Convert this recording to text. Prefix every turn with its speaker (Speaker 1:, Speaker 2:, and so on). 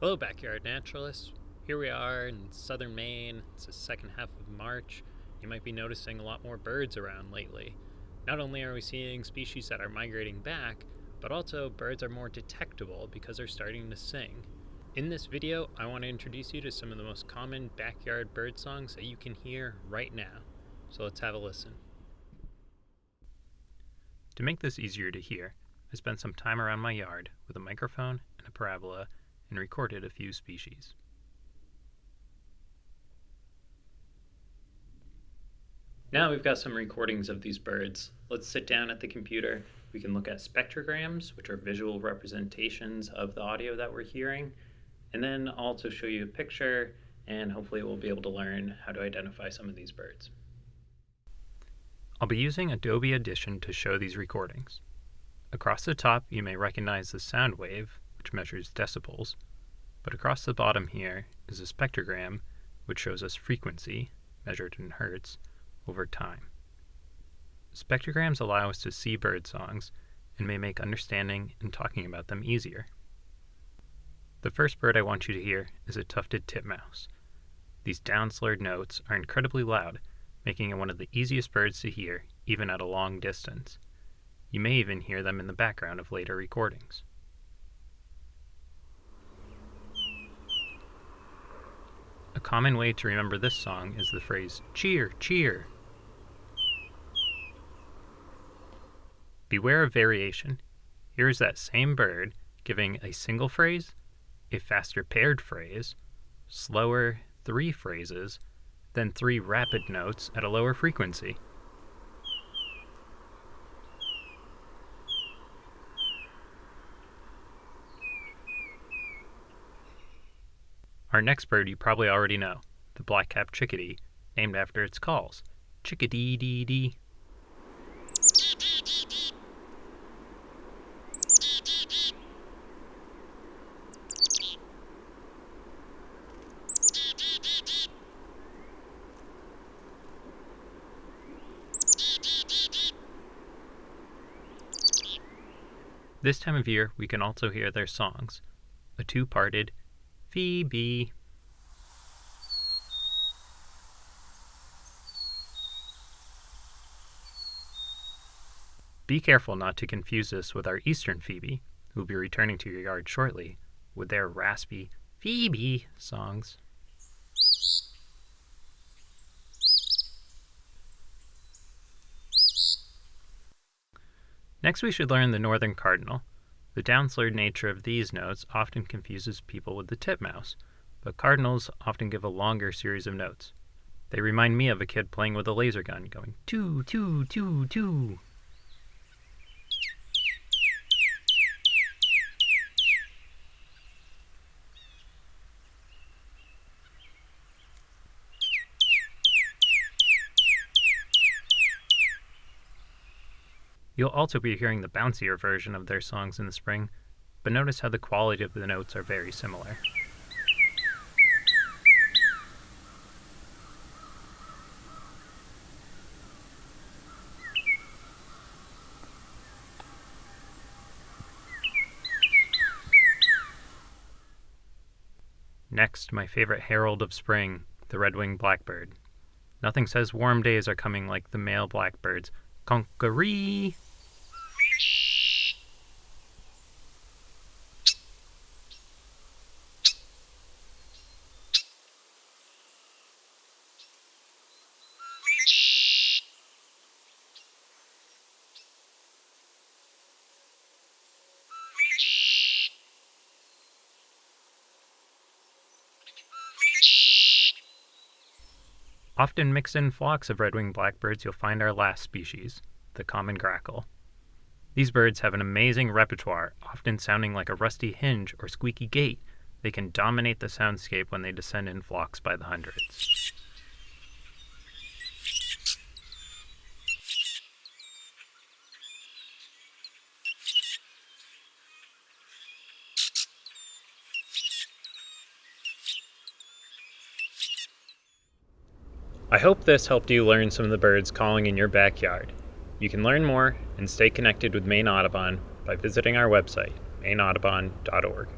Speaker 1: Hello, backyard naturalists. Here we are in southern Maine. It's the second half of March. You might be noticing a lot more birds around lately. Not only are we seeing species that are migrating back, but also birds are more detectable because they're starting to sing. In this video, I want to introduce you to some of the most common backyard bird songs that you can hear right now. So let's have a listen. To make this easier to hear, I spent some time around my yard with a microphone and a parabola and recorded a few species. Now we've got some recordings of these birds. Let's sit down at the computer. We can look at spectrograms, which are visual representations of the audio that we're hearing, and then I'll also show you a picture, and hopefully we'll be able to learn how to identify some of these birds. I'll be using Adobe Audition to show these recordings. Across the top, you may recognize the sound wave, which measures decibels, but across the bottom here is a spectrogram, which shows us frequency, measured in hertz, over time. Spectrograms allow us to see bird songs and may make understanding and talking about them easier. The first bird I want you to hear is a tufted titmouse. These down-slurred notes are incredibly loud, making it one of the easiest birds to hear, even at a long distance. You may even hear them in the background of later recordings. Common way to remember this song is the phrase, cheer, cheer. Beware of variation. Here is that same bird giving a single phrase, a faster paired phrase, slower three phrases, then three rapid notes at a lower frequency. Our next bird you probably already know, the black-capped chickadee, named after its calls. Chickadee-dee-dee. This time of year, we can also hear their songs. A two-parted Phoebe. Be careful not to confuse this with our eastern Phoebe, who will be returning to your yard shortly, with their raspy Phoebe songs. Next we should learn the northern cardinal, the downslurred nature of these notes often confuses people with the titmouse, but cardinals often give a longer series of notes. They remind me of a kid playing with a laser gun, going two, two, two, two. You'll also be hearing the bouncier version of their songs in the spring, but notice how the quality of the notes are very similar. Next, my favorite herald of spring, the red-winged blackbird. Nothing says warm days are coming like the male blackbird's conqueree Often mixed in flocks of red-winged blackbirds, you'll find our last species, the common grackle. These birds have an amazing repertoire, often sounding like a rusty hinge or squeaky gate. They can dominate the soundscape when they descend in flocks by the hundreds. I hope this helped you learn some of the birds calling in your backyard. You can learn more and stay connected with Maine Audubon by visiting our website, maineaudubon.org.